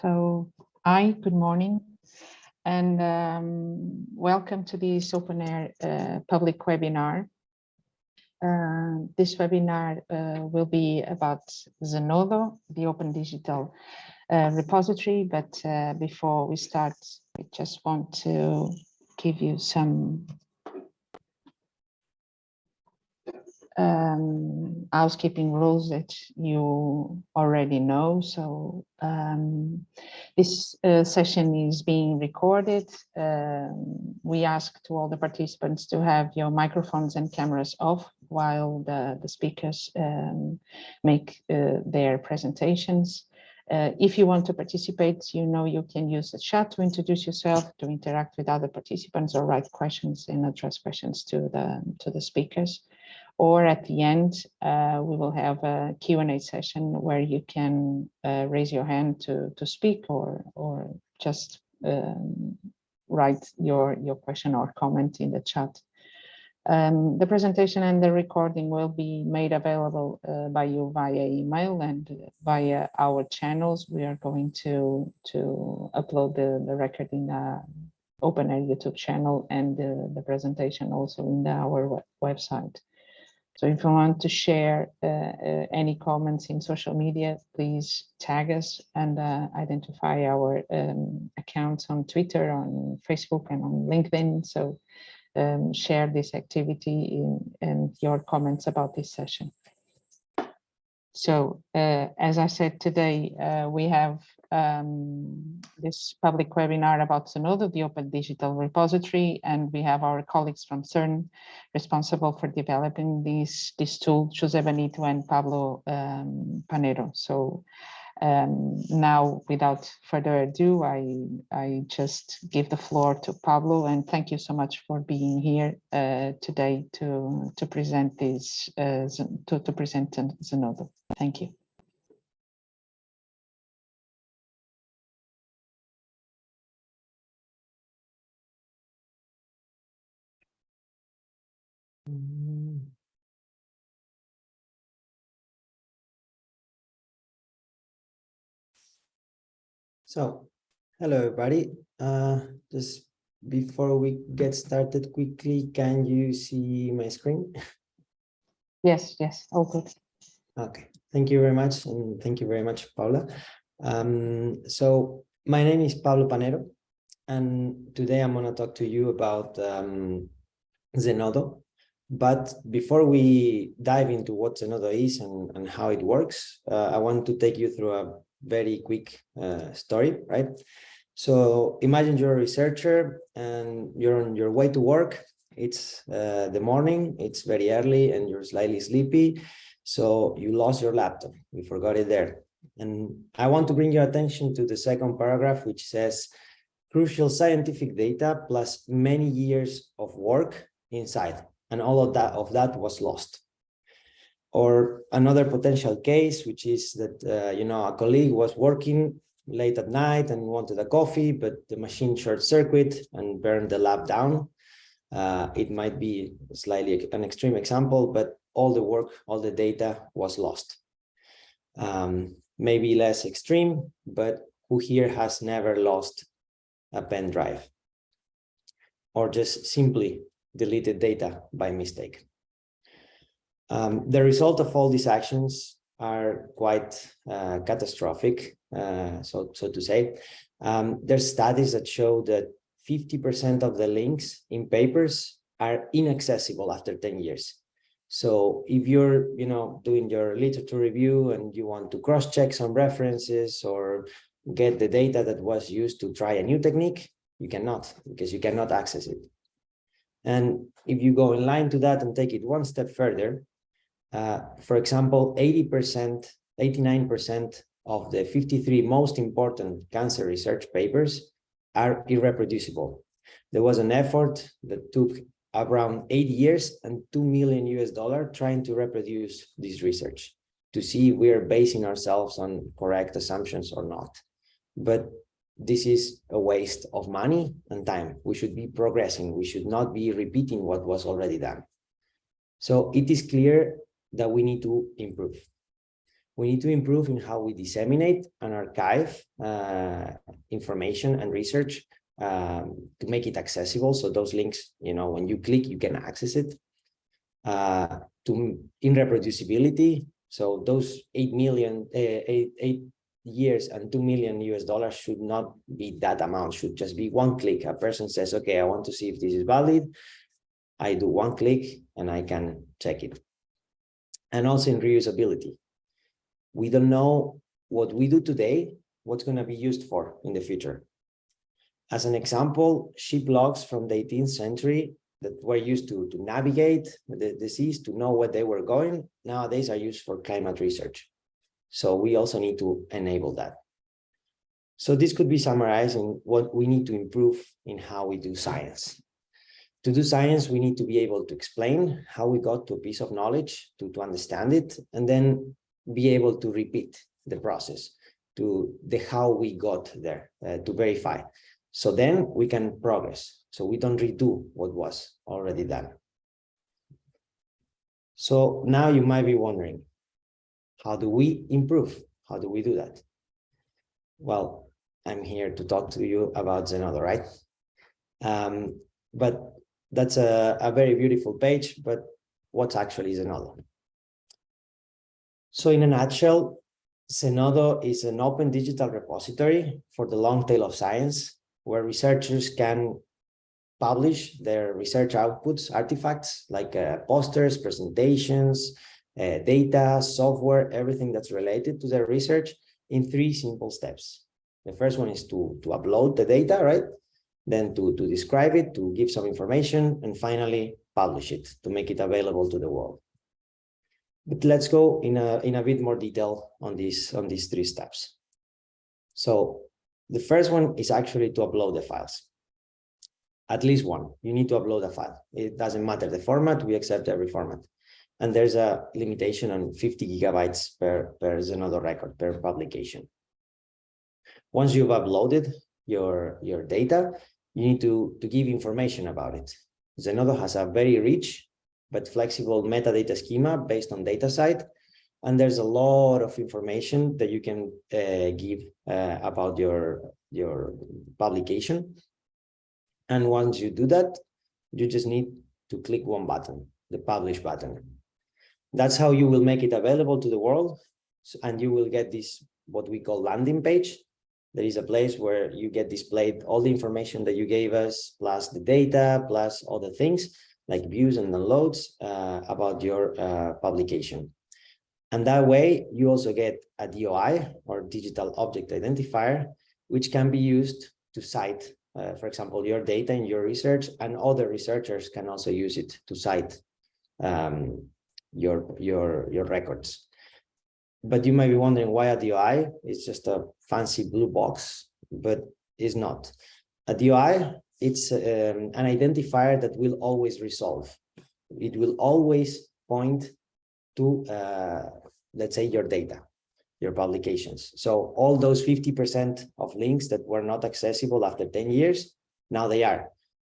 So, hi, good morning, and um, welcome to this OpenAIRE uh, public webinar. Uh, this webinar uh, will be about Zenodo, the open digital uh, repository, but uh, before we start, I just want to give you some um, housekeeping rules that you already know. So um, this uh, session is being recorded. Um, we ask to all the participants to have your microphones and cameras off while the, the speakers um, make uh, their presentations. Uh, if you want to participate, you know you can use the chat to introduce yourself, to interact with other participants or write questions and address questions to the, to the speakers or at the end, uh, we will have a Q&A session where you can uh, raise your hand to, to speak or, or just um, write your, your question or comment in the chat. Um, the presentation and the recording will be made available uh, by you via email and via our channels. We are going to, to upload the, the record in the OpenAIRE YouTube channel and the, the presentation also in the, our website. So if you want to share uh, uh, any comments in social media, please tag us and uh, identify our um, accounts on Twitter, on Facebook and on LinkedIn. So um, share this activity in, and your comments about this session. So uh, as I said today, uh, we have um, this public webinar about Zenodo, the Open Digital Repository, and we have our colleagues from CERN responsible for developing this, this tool, Jose Benito and Pablo um, Panero. So um, now, without further ado, I, I just give the floor to Pablo and thank you so much for being here uh, today to, to present this, uh, to, to present Zenodo. Thank you. So, hello everybody. Uh, just before we get started quickly, can you see my screen? Yes, yes, all good. Okay, thank you very much. And thank you very much, Paula. Um, so my name is Pablo Panero, and today I'm going to talk to you about um, Zenodo. But before we dive into what Zenodo is and, and how it works, uh, I want to take you through a very quick uh, story, right? So imagine you're a researcher and you're on your way to work. It's uh, the morning, it's very early and you're slightly sleepy. So you lost your laptop, you forgot it there. And I want to bring your attention to the second paragraph, which says crucial scientific data plus many years of work inside. And all of that of that was lost. Or another potential case, which is that, uh, you know, a colleague was working late at night and wanted a coffee, but the machine short circuit and burned the lab down. Uh, it might be slightly an extreme example, but all the work, all the data was lost. Um, maybe less extreme, but who here has never lost a pen drive? Or just simply deleted data by mistake. Um, the result of all these actions are quite uh, catastrophic, uh, so, so to say. Um, there's studies that show that 50% of the links in papers are inaccessible after 10 years. So if you're, you know, doing your literature review and you want to cross-check some references or get the data that was used to try a new technique, you cannot because you cannot access it. And if you go in line to that and take it one step further, uh, for example, 80%, 89% of the 53 most important cancer research papers are irreproducible. There was an effort that took around eight years and 2 million US dollar trying to reproduce this research to see if we're basing ourselves on correct assumptions or not. But this is a waste of money and time. We should be progressing. We should not be repeating what was already done. So it is clear that we need to improve. We need to improve in how we disseminate and archive uh, information and research um, to make it accessible. So those links, you know, when you click, you can access it. Uh, to in reproducibility. So those 8 million, uh, eight, eight years and 2 million US dollars should not be that amount, should just be one click. A person says, okay, I want to see if this is valid. I do one click and I can check it. And also in reusability. We don't know what we do today, what's going to be used for in the future. As an example, ship logs from the 18th century that were used to, to navigate the, the seas, to know where they were going, nowadays are used for climate research. So we also need to enable that. So this could be summarizing what we need to improve in how we do science. To do science, we need to be able to explain how we got to a piece of knowledge, to, to understand it, and then be able to repeat the process to the how we got there uh, to verify. So then we can progress. So we don't redo what was already done. So now you might be wondering, how do we improve? How do we do that? Well, I'm here to talk to you about Zenodo, right? Um, but that's a, a very beautiful page, but what's actually is Zenodo? So in a nutshell, Zenodo is an open digital repository for the long tail of science, where researchers can publish their research outputs, artifacts like uh, posters, presentations, uh, data, software, everything that's related to their research in three simple steps. The first one is to, to upload the data, right? Then to, to describe it, to give some information, and finally publish it to make it available to the world. But let's go in a, in a bit more detail on these, on these three steps. So the first one is actually to upload the files. At least one, you need to upload a file. It doesn't matter the format, we accept every format. And there's a limitation on 50 gigabytes per, per Zenodo record, per publication. Once you've uploaded your, your data, you need to, to give information about it. Zenodo has a very rich but flexible metadata schema based on DataCite. And there's a lot of information that you can uh, give uh, about your, your publication. And once you do that, you just need to click one button, the publish button. That's how you will make it available to the world. And you will get this, what we call landing page. There is a place where you get displayed all the information that you gave us, plus the data, plus the things like views and downloads uh, about your uh, publication. And that way you also get a DOI or digital object identifier, which can be used to cite, uh, for example, your data in your research and other researchers can also use it to cite um, your, your, your records. But you might be wondering why a DOI? It's just a fancy blue box, but it's not. A DOI it's um, an identifier that will always resolve. It will always point to, uh, let's say, your data, your publications. So all those 50% of links that were not accessible after 10 years, now they are.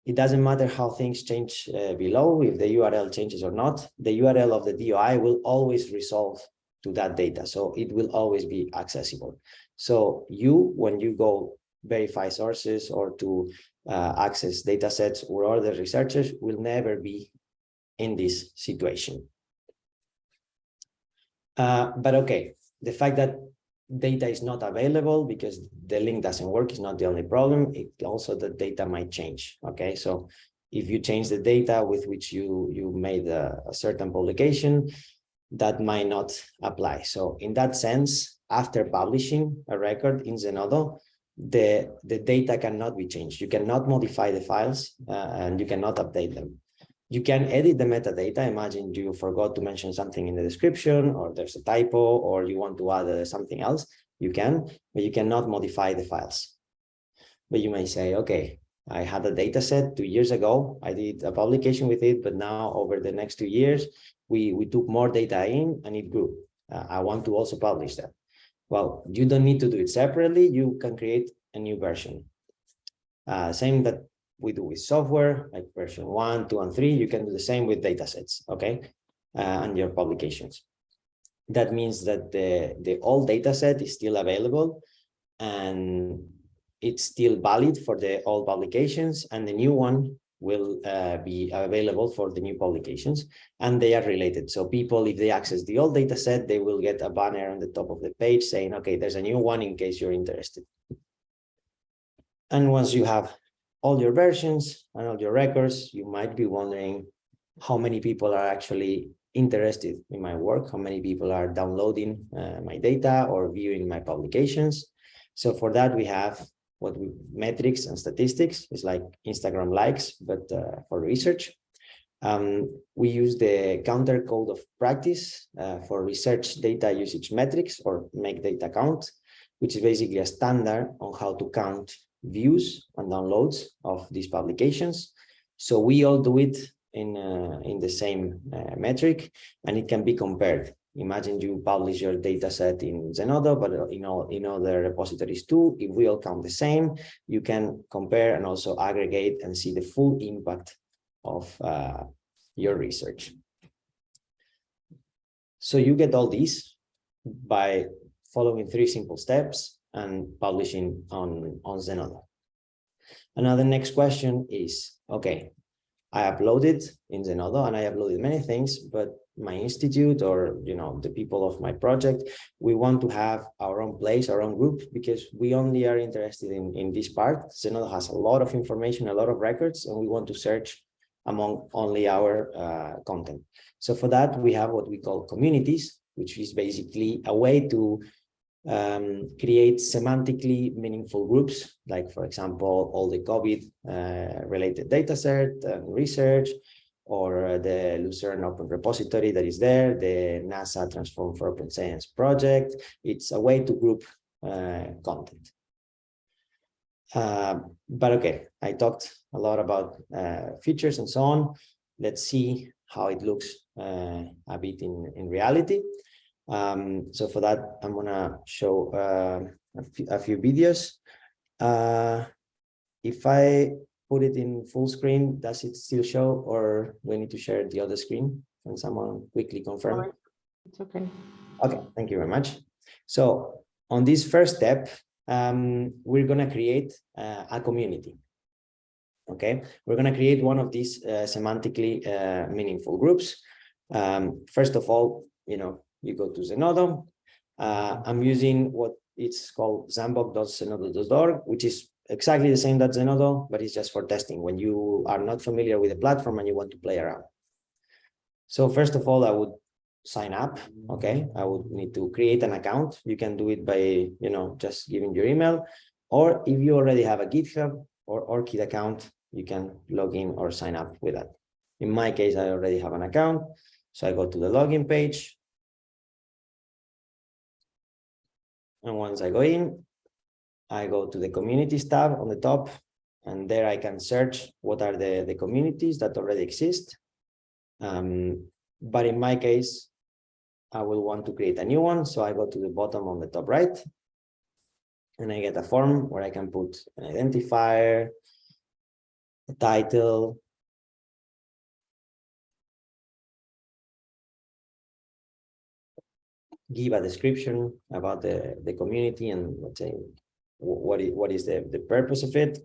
It doesn't matter how things change uh, below, if the URL changes or not, the URL of the DOI will always resolve to that data. So it will always be accessible. So you, when you go verify sources or to uh, access data sets or other researchers will never be in this situation. Uh, but okay, the fact that data is not available because the link doesn't work is not the only problem. It also the data might change. Okay, so if you change the data with which you you made a, a certain publication, that might not apply. So in that sense, after publishing a record in Zenodo, the, the data cannot be changed. You cannot modify the files uh, and you cannot update them. You can edit the metadata. Imagine you forgot to mention something in the description or there's a typo or you want to add uh, something else. You can, but you cannot modify the files. But you may say, okay, I had a data set two years ago. I did a publication with it, but now over the next two years, we, we took more data in and it grew. Uh, I want to also publish that. Well, you don't need to do it separately. You can create a new version. Uh, same that we do with software, like version one, two, and three. You can do the same with datasets, okay, uh, and your publications. that means that the, the old data set is still available and it's still valid for the old publications and the new one will uh, be available for the new publications and they are related. So people, if they access the old data set, they will get a banner on the top of the page saying, okay, there's a new one in case you're interested. And once you have all your versions and all your records, you might be wondering how many people are actually interested in my work, how many people are downloading uh, my data or viewing my publications. So for that, we have what we metrics and statistics is like Instagram likes, but uh, for research. Um, we use the counter code of practice uh, for research data usage metrics or make data count, which is basically a standard on how to count views and downloads of these publications. So we all do it in uh, in the same uh, metric and it can be compared imagine you publish your data set in Zenodo, but in all in other repositories too. If we all count the same, you can compare and also aggregate and see the full impact of uh, your research. So you get all these by following three simple steps and publishing on, on Zenodo. Another next question is, okay, I uploaded in Zenodo and I uploaded many things, but my institute or you know the people of my project we want to have our own place our own group because we only are interested in in this part. Zenodo has a lot of information a lot of records and we want to search among only our uh, content. So for that we have what we call communities which is basically a way to um, create semantically meaningful groups like for example all the covid uh, related data set and research or the Lucerne Open Repository that is there, the NASA Transform for Open Science project. It's a way to group uh, content. Uh, but okay, I talked a lot about uh, features and so on. Let's see how it looks uh, a bit in, in reality. Um, so for that, I'm gonna show uh, a, few videos. Uh, if I put it in full screen, does it still show or we need to share the other screen? Can someone quickly confirm? It's okay. Okay, thank you very much. So on this first step, um, we're going to create uh, a community. Okay, we're going to create one of these uh, semantically uh, meaningful groups. Um, first of all, you know, you go to Zenodo. Uh, I'm using what it's called sandbox.zenodo.org, which is exactly the same that Zenodo, but it's just for testing when you are not familiar with the platform and you want to play around. So first of all, I would sign up. Okay, I would need to create an account. You can do it by, you know, just giving your email, or if you already have a GitHub or ORCID account, you can log in or sign up with that. In my case, I already have an account. So I go to the login page. And once I go in, I go to the communities tab on the top, and there I can search what are the, the communities that already exist. Um, but in my case, I will want to create a new one. So I go to the bottom on the top right, and I get a form where I can put an identifier, a title, give a description about the, the community and let's say what is, what is the, the purpose of it,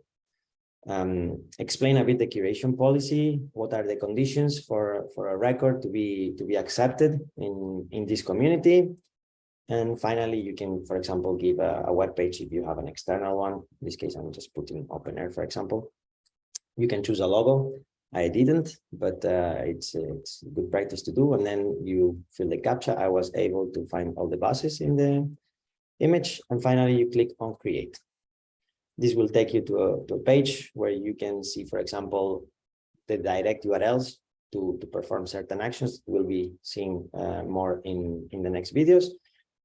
um, explain a bit the curation policy, what are the conditions for, for a record to be to be accepted in, in this community. And finally, you can, for example, give a, a web page if you have an external one. In this case, I'm just putting OpenAIRE, for example. You can choose a logo. I didn't, but uh, it's it's good practice to do. And then you fill the captcha. I was able to find all the buses in the image, and finally you click on create. This will take you to a, to a page where you can see, for example, the direct URLs to, to perform certain actions. We'll be seeing uh, more in, in the next videos.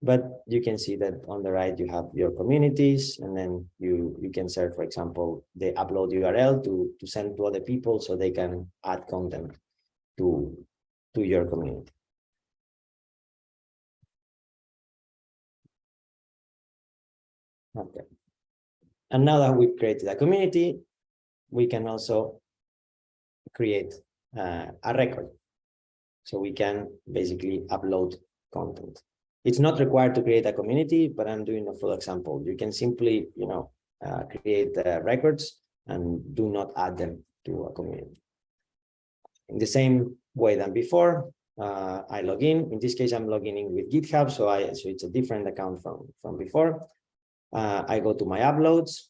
But you can see that on the right, you have your communities, and then you, you can search, for example, the upload URL to, to send to other people so they can add content to, to your community. Okay. And now that we've created a community, we can also create uh, a record. So we can basically upload content. It's not required to create a community, but I'm doing a full example. You can simply, you know, uh, create uh, records and do not add them to a community. In the same way than before, uh, I log in. In this case, I'm logging in with GitHub, so I so it's a different account from from before. Uh, I go to my uploads,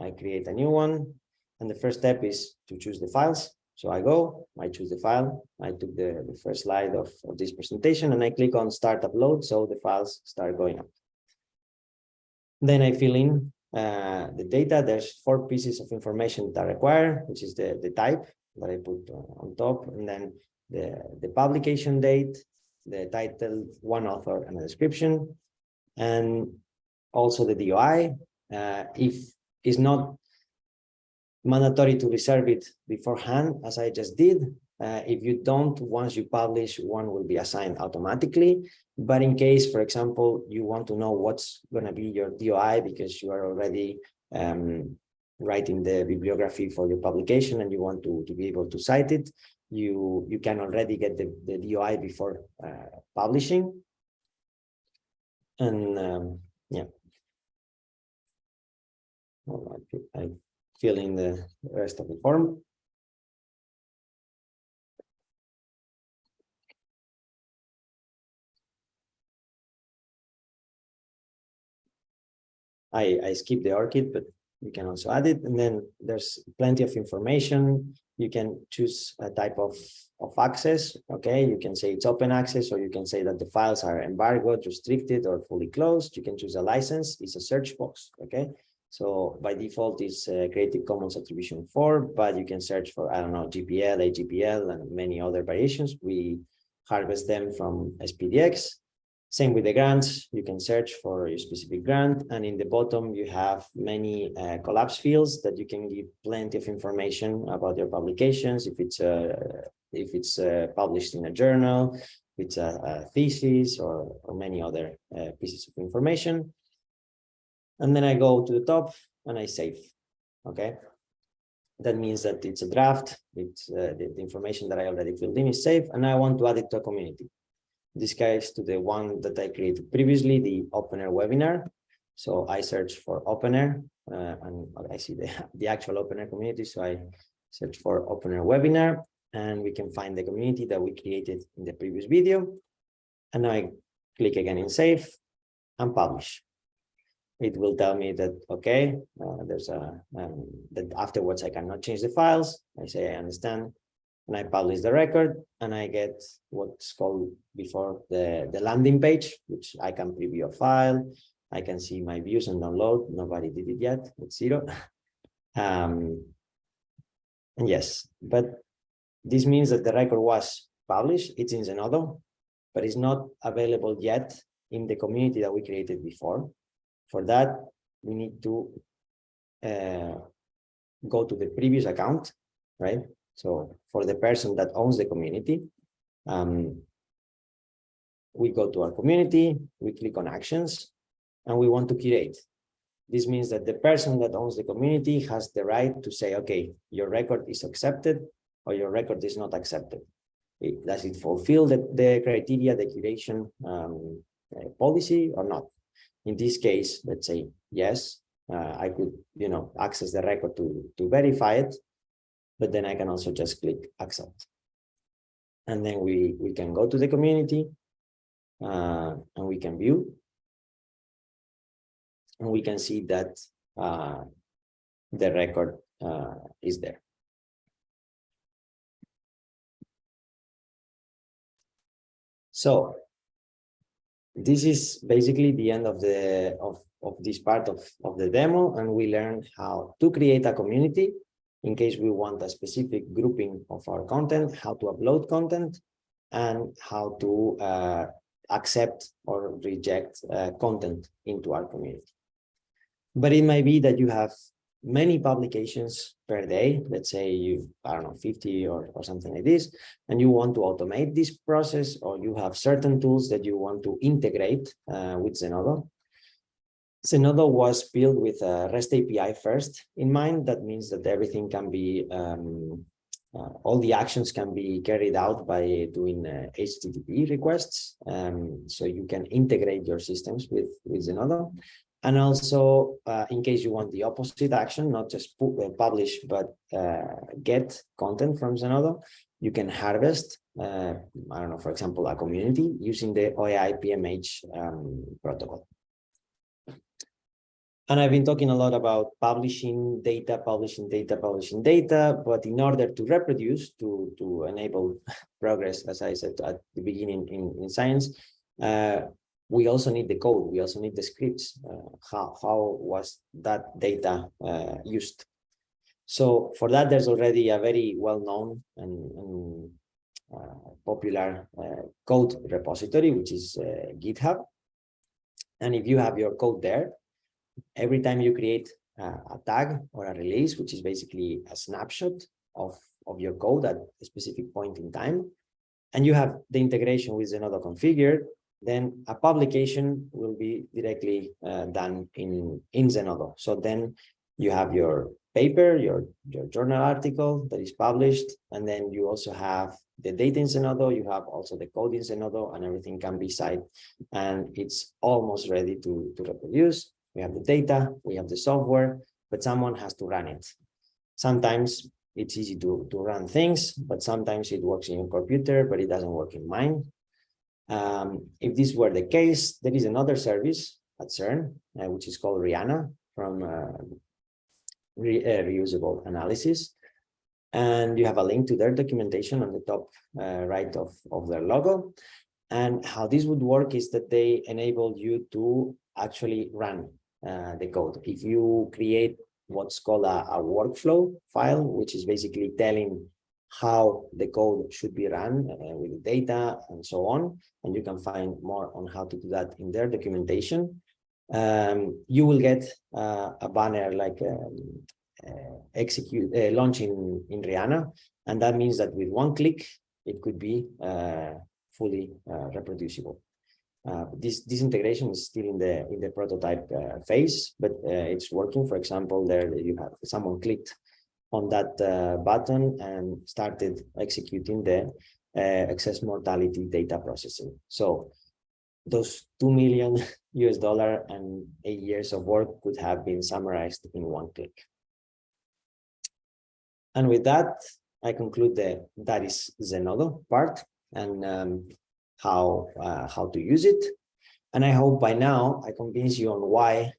I create a new one, and the first step is to choose the files. So I go, I choose the file, I took the, the first slide of, of this presentation, and I click on Start Upload, so the files start going up. Then I fill in uh, the data. There's four pieces of information that are required, which is the, the type that I put on top, and then the, the publication date, the title, one author, and a description, and also the DOI. Uh, if it's not mandatory to reserve it beforehand, as I just did. Uh, if you don't, once you publish, one will be assigned automatically. But in case, for example, you want to know what's going to be your DOI because you are already um, writing the bibliography for your publication and you want to, to be able to cite it, you, you can already get the, the DOI before uh, publishing. And um, yeah. Well, I, I fill in the rest of the form. I, I skip the ORCID, but you can also add it. And then there's plenty of information. You can choose a type of, of access. Okay, you can say it's open access, or you can say that the files are embargoed, restricted, or fully closed. You can choose a license. It's a search box. Okay, so by default is uh, Creative Commons Attribution 4, but you can search for, I don't know, GPL, AGPL, and many other variations. We harvest them from SPDX. Same with the grants, you can search for your specific grant. And in the bottom, you have many uh, collapse fields that you can give plenty of information about your publications. If it's, uh, if it's uh, published in a journal, if it's a, a thesis or, or many other uh, pieces of information and then I go to the top and I save. Okay. That means that it's a draft. It's uh, the, the, information that I already filled in is safe, and I want to add it to a community. In this case, to the one that I created previously, the OpenAIRE webinar. So I search for OpenAIRE, uh, and I see the, the actual OpenAIRE community. So I search for OpenAIRE webinar, and we can find the community that we created in the previous video. And I click again in save and publish it will tell me that okay uh, there's a um, that afterwards i cannot change the files. I say i understand. And i publish the record and i get what's called before the the landing page which i can preview a file. I can see my views and download. Nobody did it yet it's zero. Um and yes but this means that the record was published. It's in zenodo but it's not available yet in the community that we created before for that, we need to uh, go to the previous account, right? So for the person that owns the community, um, we go to our community, we click on actions, and we want to curate. This means that the person that owns the community has the right to say, okay, your record is accepted or your record is not accepted. It, does it fulfill the, the criteria, the curation um, uh, policy or not? In this case, let's say, yes, uh, I could, you know, access the record to, to verify it, but then I can also just click accept. And then we, we can go to the community uh, and we can view. And we can see that uh, the record uh, is there. So this is basically the end of the of, of this part of, of the demo and we learned how to create a community in case we want a specific grouping of our content, how to upload content, and how to uh, accept or reject uh, content into our community. But it might be that you have many publications per day, let's say you, I don't know, 50 or, or something like this, and you want to automate this process, or you have certain tools that you want to integrate uh, with Zenodo. Zenodo was built with a REST API first in mind. That means that everything can be um, uh, all the actions can be carried out by doing uh, HTTP requests. Um, so you can integrate your systems with, with Zenodo. And also, uh, in case you want the opposite action, not just pu uh, publish, but uh, get content from Zenodo, you can harvest, uh, I don't know, for example, a community using the OAI PMH um, protocol. And I've been talking a lot about publishing data, publishing data, publishing data, but in order to reproduce, to, to enable progress, as I said at the beginning in, in science, uh, we also need the code, we also need the scripts. Uh, how, how was that data uh, used? So for that, there's already a very well-known and, and uh, popular uh, code repository, which is uh, GitHub. And if you have your code there, every time you create a, tag or a release, which is basically a snapshot of, of your code at a specific point in time, and you have the integration with Zenodo configured, then a publication will be directly uh, done in, in Zenodo. So then you have your paper, your, your journal article that is published, and then you also have the data in Zenodo, you have also the code in Zenodo, and everything can be cited, and it's almost ready to, to reproduce. We have the data, we have the software, but someone has to run it. Sometimes it's easy to, to run things, but sometimes it works in your computer, but it doesn't work in mine. Um, if this were the case, there is another service at CERN, uh, which is called REANA from uh, re, uh, reusable analysis. And you have a link to their documentation on the top uh, right of, of their logo. And how this would work is that they enable you to actually run uh, the code. If you create what's called a, a, workflow file, which is basically telling how the code should be run uh, with the data and so on, and you can find more on how to do that in their documentation, um, you will get uh, a banner like um, uh, execute uh, launch in, in REANA, and that means that with one click, it could be uh, fully reproducible. Uh, this this integration is still in the in the prototype phase, but it's working. For example, there you have someone clicked on that uh, button and started executing the uh, excess mortality data processing. So those two million US dollar and eight years of work could have been summarized in one click. And with that, I conclude the that is Zenodo part. And um, how uh, how to use it. And I hope by now I convince you on why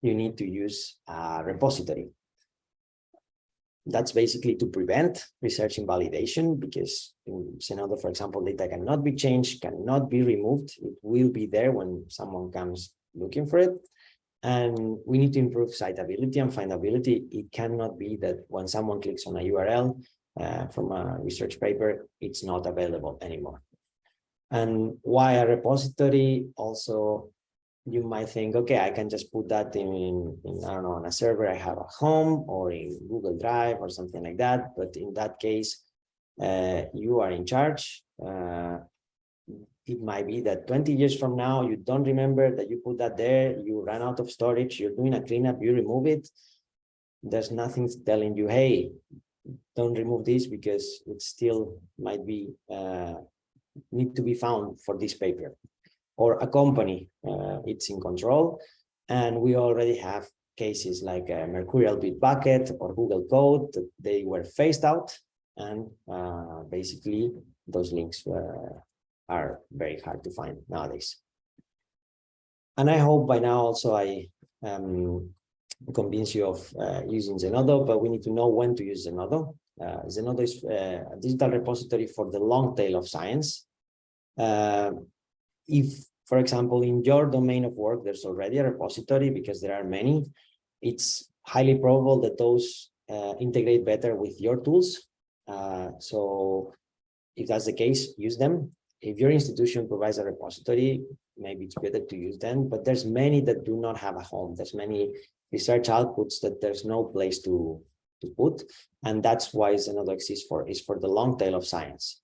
you need to use a repository. That's basically to prevent research invalidation because in Zenodo, for example, data cannot be changed, cannot be removed. It will be there when someone comes looking for it. And we need to improve citability and findability. It cannot be that when someone clicks on a URL uh, from a research paper, it's not available anymore. And why a repository also, you might think, okay, I can just put that in, in, I don't know, on a server I have at home or in Google Drive or something like that. But in that case, uh, you are in charge. Uh, it might be that 20 years from now, you don't remember that you put that there, you ran out of storage, you're doing a cleanup, you remove it. There's nothing telling you, hey, don't remove this because it still might be uh, need to be found for this paper or a company uh, it's in control and we already have cases like uh, mercurial bitbucket or google code they were phased out and uh, basically those links are very hard to find nowadays and i hope by now also i um, convince you of uh, using Zenodo, but we need to know when to use Zenodo. Uh, Zenodo is uh, a digital repository for the long tail of science. If, for example, in your domain of work, there's already a repository because there are many, it's highly probable that those uh, integrate better with your tools. Uh, so if that's the case, use them. If your institution provides a repository, maybe it's better to use them, but there's many that do not have a home. There's many research outputs that there's no place to to put and that's why Zenodo exists for is for the long tail of science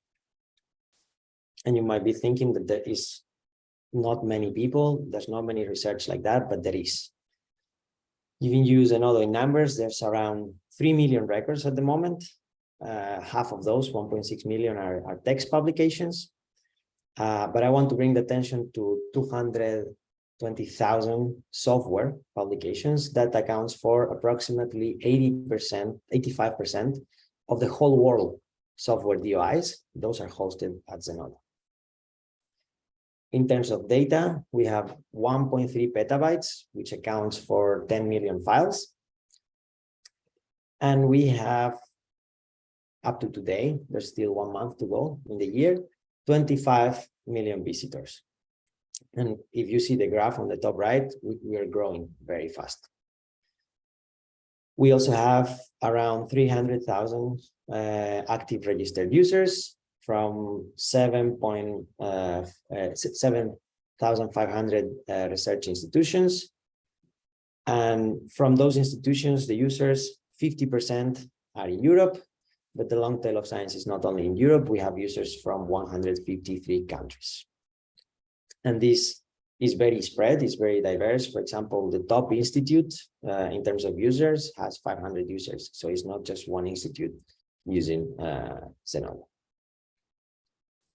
and you might be thinking that there is not many people there's not many research like that but there is you can use Zenodo in numbers there's around 3 million records at the moment Uh, half of those, 1.6 million are, are text publications. Uh, but I want to bring the attention to 220,000 software publications that accounts for approximately 80%, 85% of the whole world software DOIs. Those are hosted at Zenodo. In terms of data, we have 1.3 petabytes, which accounts for 10 million files. And we have, up to today, there's still one month to go in the year, 25 million visitors. And if you see the graph on the top right, we, we are growing very fast. We also have around 300,000 uh, active registered users from 7,500 uh, uh, research institutions. And from those institutions, the users, 50% are in Europe, but the long tail of science is not only in Europe, we have users from 153 countries. And this is very spread, it's very diverse. For example, the top institute uh, in terms of users has 500 users. So it's not just one institute using uh, Zenodo.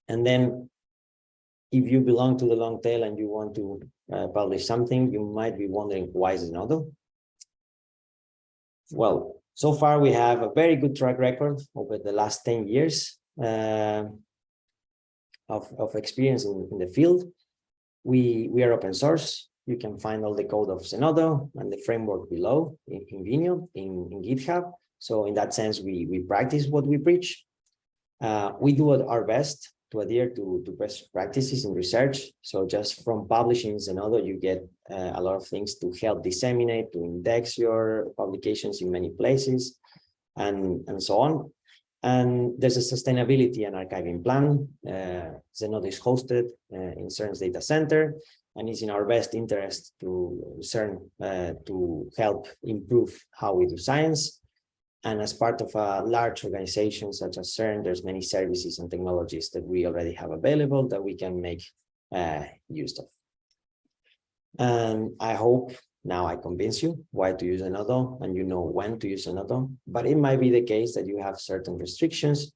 And then if you belong to the long tail and you want to uh, publish something, you might be wondering why is Zenodo? Well, so far we have a very good track record over the last 10 years uh, of, of experience in, in the field. We, we are open source. You can find all the code of Zenodo and the framework below in, in Vimeo, in, in GitHub. So in that sense, we, we practice what we preach. Uh, we do our best to adhere to, to best practices in research. So just from publishing Zenodo, you get uh, a lot of things to help disseminate, to index your publications in many places, and, and so on. And there's a sustainability and archiving plan. Uh, Zenodo is hosted uh, in CERN's data center, and it's in our best interest to CERN uh, to help improve how we do science. And as part of a large organization such as CERN, there's many services and technologies that we already have available that we can make uh, use of. And I hope now I convince you why to use Zenodo and you know when to use Zenodo, but it might be the case that you have certain restrictions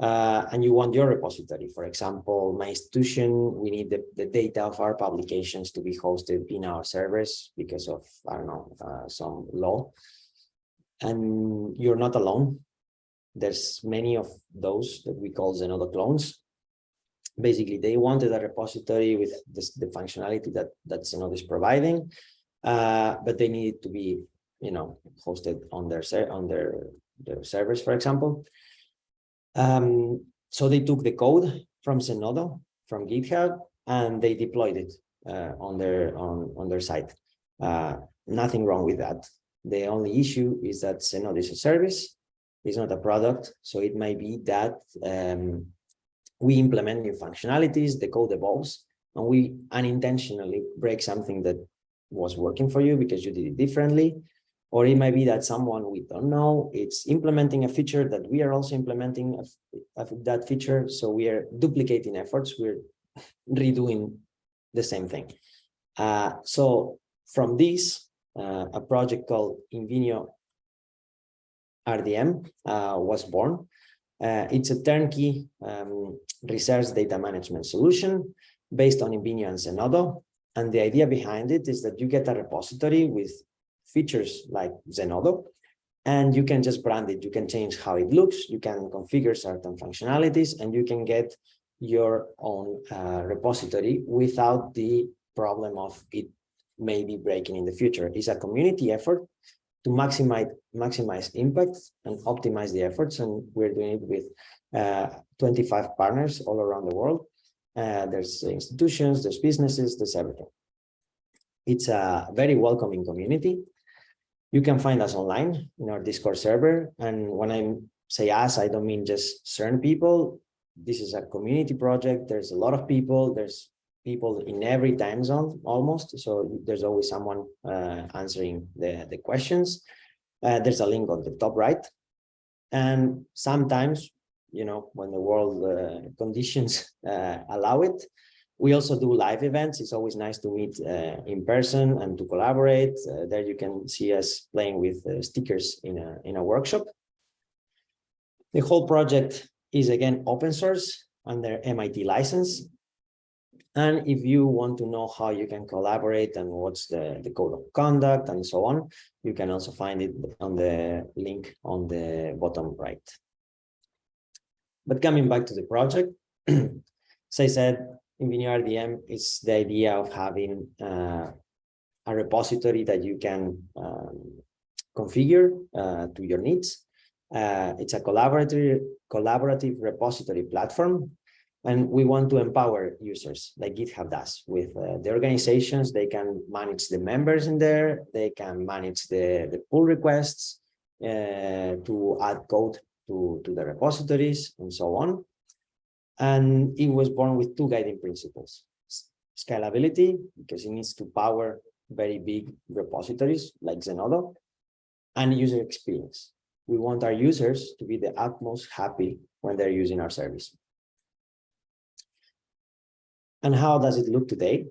uh, and you want your repository. For example, my institution, we need the, the data of our publications to be hosted in our servers because of, I don't know, uh, some law and you're not alone. There's many of those that we call Zenodo clones. Basically, they wanted a repository with this, the functionality that, that Zenodo is providing, uh, but they needed to be, you know, hosted on their on their, their servers, for example. Um, so they took the code from Zenodo, from GitHub, and they deployed it uh, on their on on their site. Uh, nothing wrong with that. The only issue is that Zenodo is a service, it's not a product. So it might be that um, we implement new functionalities, the code evolves, and we unintentionally break something that was working for you because you did it differently. Or it might be that someone we don't know, it's implementing a feature that we are also implementing that feature. So we are duplicating efforts, we're redoing the same thing. Uh, so from this, uh, a project called Invenio RDM uh, was born. Uh, it's a turnkey um, research data management solution based on Invenio and Zenodo. And the idea behind it is that you get a repository with features like Zenodo, and you can just brand it. You can change how it looks. You can configure certain functionalities, and you can get your own uh, repository without the problem of it may be breaking in the future. It's a community effort to maximize maximize impact and optimize the efforts. And we're doing it with uh, 25 partners all around the world. Uh, there's institutions, there's businesses, there's everything. It's a very welcoming community. You can find us online in our Discord server. And when I say us, I don't mean just certain people. This is a community project. There's a lot of people. There's people in every time zone almost. So there's always someone uh, answering the, the questions. Uh, there's a link on the top right. And sometimes, you know, when the world uh, conditions uh, allow it, we also do live events. It's always nice to meet uh, in person and to collaborate. Uh, there you can see us playing with stickers in a, in a workshop. The whole project is again open source under MIT license. And if you want to know how you can collaborate and what's the, the code of conduct and so on, you can also find it on the link on the bottom right. But coming back to the project, as I said, RDM is the idea of having uh, a repository that you can um, configure uh, to your needs. Uh, it's a collaborative, collaborative repository platform and we want to empower users like GitHub does with uh, the organizations. They can manage the members in there. They can manage the, the pull requests uh, to add code to, to the repositories and so on. And it was born with two guiding principles. Scalability, because it needs to power very big repositories like Zenodo, and user experience. We want our users to be the utmost happy when they're using our service. And how does it look today?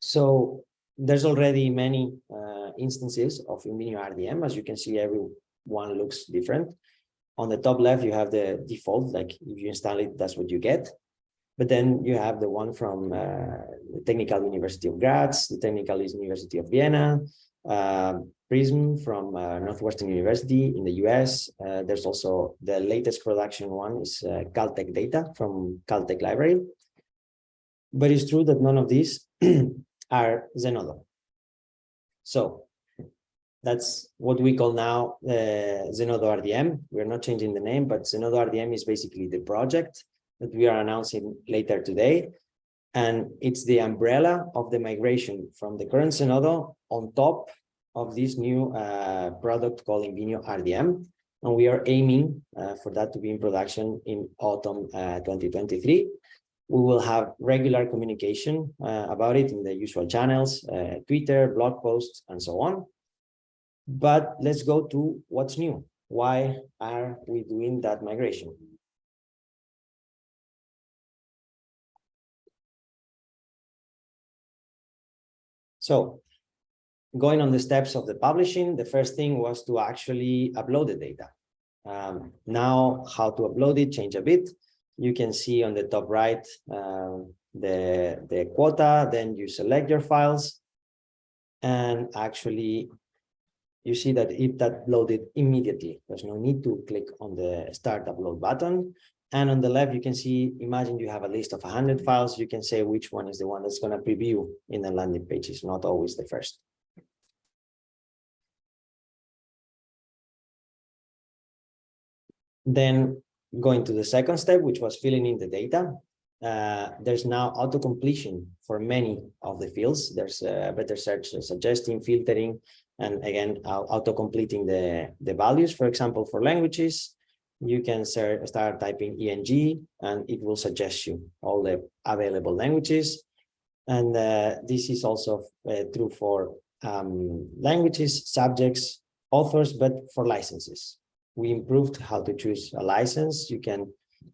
So there's already many uh, instances of Invenio RDM. As you can see, every one looks different. On the top left, you have the default, like if you install it, that's what you get. But then you have the one from uh, the Technical University of Graz, the Technical University of Vienna, uh, Prism from uh, Northwestern University in the US. Uh, there's also the latest production one is uh, Caltech data from Caltech library. But it's true that none of these are Zenodo. So that's what we call now uh, Zenodo RDM. We're not changing the name, but Zenodo RDM is basically the project that we are announcing later today. And it's the umbrella of the migration from the current Zenodo on top of this new uh, product called Invenio RDM. And we are aiming uh, for that to be in production in autumn uh, 2023 we will have regular communication uh, about it in the usual channels, uh, Twitter, blog posts, and so on. But let's go to what's new. Why are we doing that migration? So going on the steps of the publishing, the first thing was to actually upload the data. Um, now, how to upload it, change a bit you can see on the top right uh, the, the quota, then you select your files, and actually you see that it loaded immediately. There's no need to click on the start upload button. And on the left, you can see, imagine you have a list of 100 files. You can say which one is the one that's going to preview in the landing page. It's not always the first. Then going to the second step, which was filling in the data. Uh, there's now auto completion for many of the fields. There's a better search suggesting, filtering, and again, auto completing the, the values. For example, for languages, you can start typing ENG and it will suggest you all the available languages. And uh, this is also uh, true for um, languages, subjects, authors, but for licenses we improved how to choose a license. You can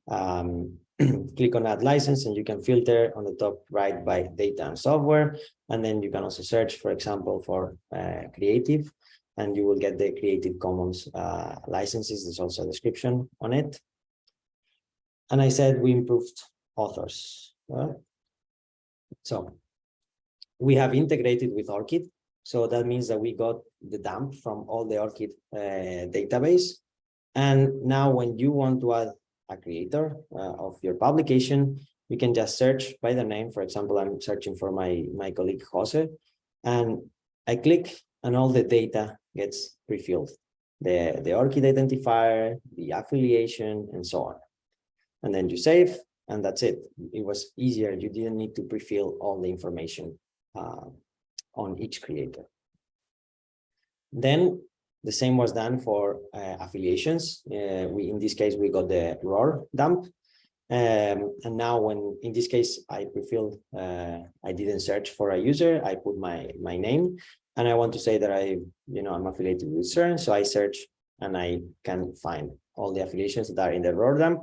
um, click on add license and you can filter on the top right by data and software. And then you can also search, for example, for uh, creative and you will get the Creative Commons uh, licenses. There's also a description on it. And I said we improved authors. Right? So we have integrated with ORCID. So that means that we got the dump from all the ORCID uh, database and now when you want to add a creator uh, of your publication, you can just search by the name. For example, I'm searching for my, my colleague Jose, and I click and all the data gets pre-filled. The, the ORCID identifier, the affiliation, and so on. And then you save, and that's it. It was easier. You didn't need to pre-fill all the information uh, on each creator. Then the same was done for uh, affiliations. Uh, we, in this case, we got the ROR dump. Um, and now when, in this case, I prefilled, uh, I didn't search for a user, I put my, my name, and I want to say that I, you know, I'm affiliated with CERN, so I search and I can find all the affiliations that are in the ROR dump.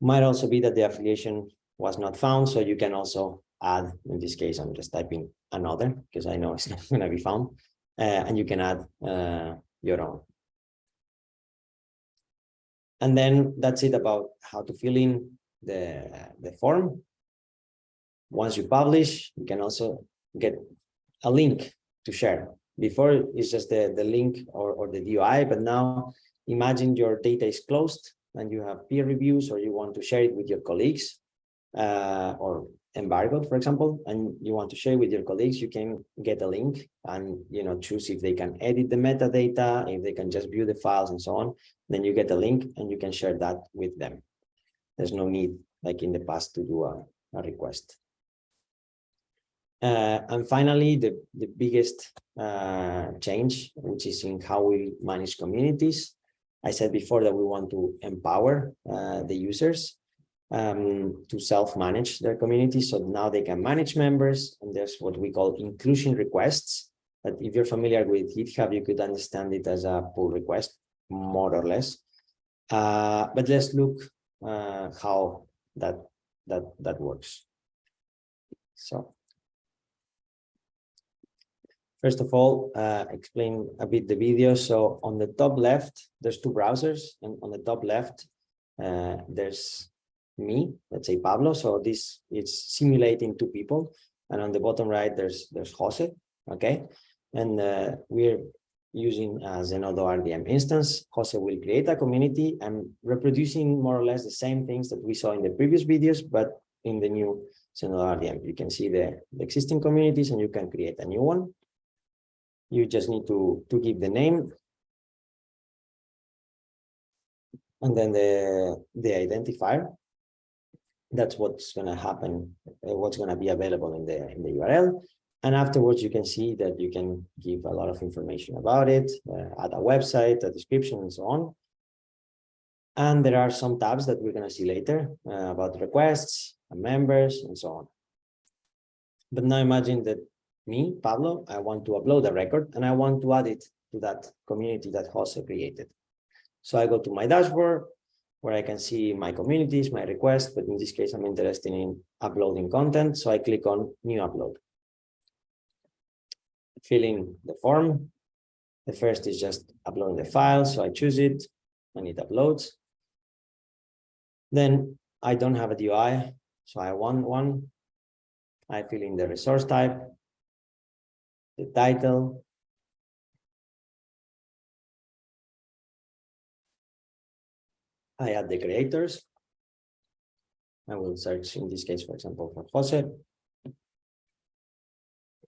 Might also be that the affiliation was not found, so you can also add, in this case, I'm just typing another, because I know it's not going to be found and you can add uh, your own. And then that's it about how to fill in the, the form. Once you publish, you can also get a link to share. Before it's just the, the link or, or the DOI, but now imagine your data is closed and you have peer reviews or you want to share it with your colleagues uh, or embargoed, for example, and you want to share with your colleagues, you can get a link and you know choose if they can edit the metadata, if they can just view the files and so on. Then you get a link and you can share that with them. There's no need, like in the past, to do a, a request. Uh, and finally, the, the biggest uh, change, which is in how we manage communities. I said before that we want to empower uh, the users um, to self-manage their community. So now they can manage members, and there's what we call inclusion requests. But if you're familiar with GitHub, you could understand it as a pull request, more or less. Uh, but let's look uh, how that that that works. So First of all, uh, explain a bit the video. So on the top left, there's two browsers, and on the top left, uh, there's me, let's say Pablo. So this is simulating two people, and on the bottom right, there's there's Jose. Okay, and uh, we're using a Zenodo RDM instance. Jose will create a community and reproducing more or less the same things that we saw in the previous videos, but in the new Zenodo RDM. You can see the, the existing communities and you can create a new one. You just need to, to give the name. And then the, the identifier. That's what's going to happen, uh, what's going to be available in the, in the URL. And afterwards, you can see that you can give a lot of information about it, uh, add a website, a description, and so on. And there are some tabs that we're going to see later uh, about requests, and members, and so on. But now imagine that me, Pablo, I want to upload a record and I want to add it to that community that Jose created. So I go to my dashboard where I can see my communities, my requests, but in this case, I'm interested in uploading content. So I click on new upload. Filling the form. The first is just uploading the file. So I choose it and it uploads. Then I don't have a DOI. So I want one. I fill in the resource type the title. I add the creators. I will search in this case, for example, for Jose.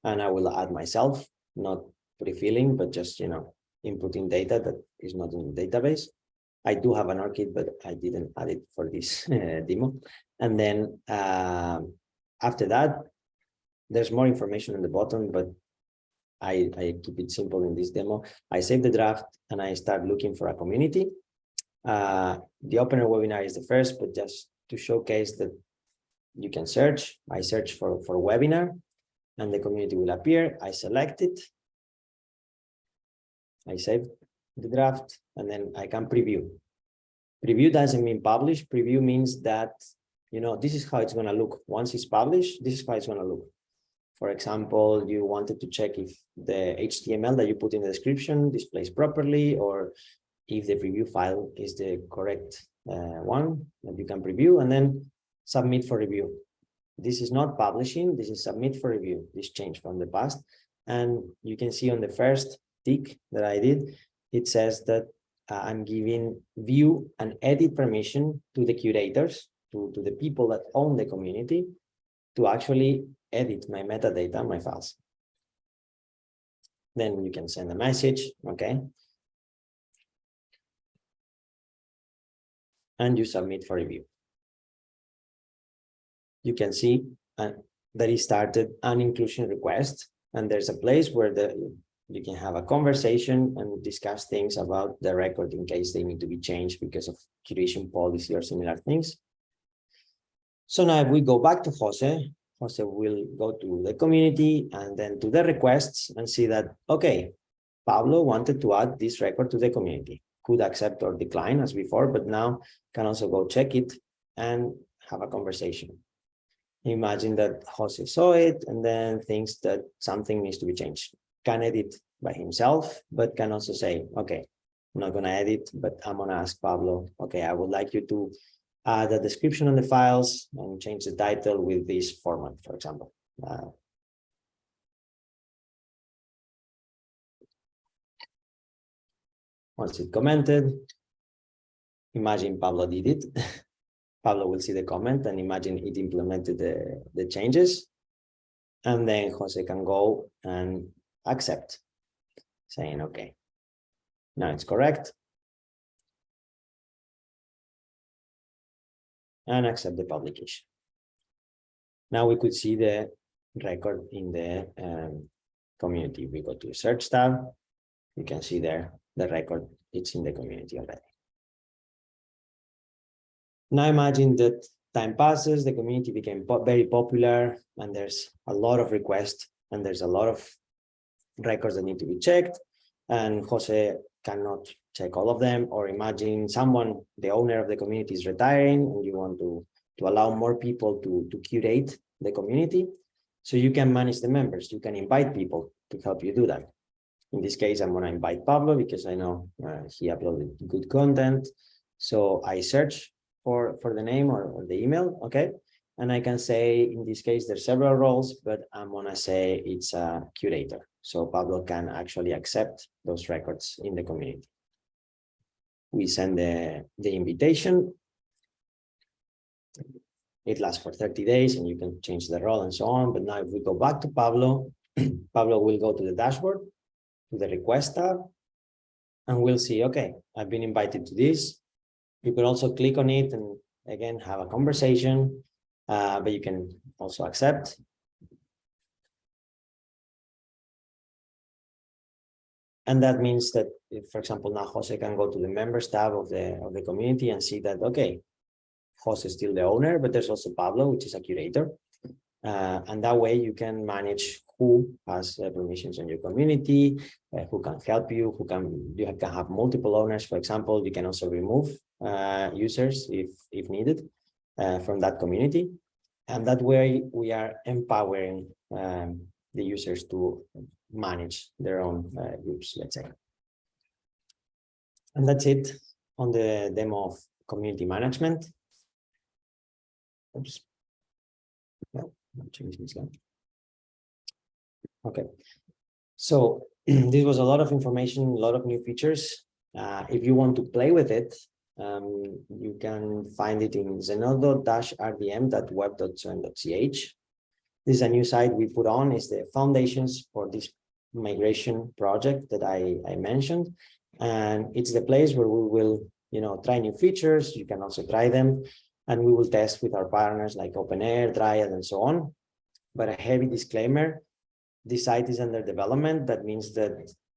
And I will add myself, not pre-filling, but just, you know, inputting data that is not in the database. I do have an ORCID, but I didn't add it for this uh, demo. And then uh, after that, there's more information in the bottom, but I, I keep it simple in this demo. I save the draft and I start looking for a community. Uh, the opener webinar is the first, but just to showcase that you can search. I search for, for webinar and the community will appear. I select it. I save the draft and then I can preview. Preview doesn't mean publish. Preview means that, you know, this is how it's going to look. Once it's published, this is how it's going to look. For example, you wanted to check if the HTML that you put in the description displays properly, or if the preview file is the correct uh, one that you can preview and then submit for review. This is not publishing, this is submit for review, this change from the past. And you can see on the first tick that I did, it says that uh, I'm giving view and edit permission to the curators, to, to the people that own the community, to actually edit my metadata, my files. Then you can send a message, okay? And you submit for review. You can see uh, that he started an inclusion request, and there's a place where the you can have a conversation and discuss things about the record in case they need to be changed because of curation policy or similar things. So now if we go back to Jose, Jose will go to the community and then to the requests and see that, okay, Pablo wanted to add this record to the community, could accept or decline as before, but now can also go check it and have a conversation. Imagine that Jose saw it and then thinks that something needs to be changed. Can edit by himself, but can also say, okay, I'm not gonna edit, but I'm gonna ask Pablo, okay, I would like you to add a description on the files and change the title with this format, for example. Uh, Once it commented, imagine Pablo did it. Pablo will see the comment and imagine it implemented the, the changes. And then Jose can go and accept, saying, okay, now it's correct. And accept the publication. Now we could see the record in the um, community. We go to search tab. You can see there the record, it's in the community already. Now imagine that time passes, the community became po very popular, and there's a lot of requests, and there's a lot of records that need to be checked, and Jose cannot check all of them, or imagine someone, the owner of the community is retiring, and you want to, to allow more people to, to curate the community. So you can manage the members, you can invite people to help you do that. In this case, I'm going to invite Pablo because I know uh, he uploaded good content. So I search for, for the name or, or the email, okay? And I can say, in this case, there's several roles, but I'm going to say it's a curator. So Pablo can actually accept those records in the community. We send the, the invitation. It lasts for 30 days and you can change the role and so on. But now if we go back to Pablo, Pablo will go to the dashboard to the request tab and we'll see, okay, I've been invited to this. You can also click on it and again, have a conversation, uh, but you can also accept. And that means that, if, for example, now Jose can go to the members tab of the of the community and see that, okay, Jose is still the owner, but there's also Pablo, which is a curator. Uh, and that way you can manage who has uh, permissions on your community, uh, who can help you, who can you can have multiple owners. For example, you can also remove uh, users if if needed uh, from that community, and that way we are empowering um, the users to manage their own uh, groups. Let's say, and that's it on the demo of community management. Oops. No. Change this slide. Okay, so this was a lot of information, a lot of new features. Uh, if you want to play with it, um, you can find it in zenodo-rdm.web.cern.ch. This is a new site we put on, is the foundations for this migration project that I, I mentioned. And it's the place where we will, you know, try new features. You can also try them and we will test with our partners like OpenAIRE, Dryad, and so on. But a heavy disclaimer, this site is under development. That means that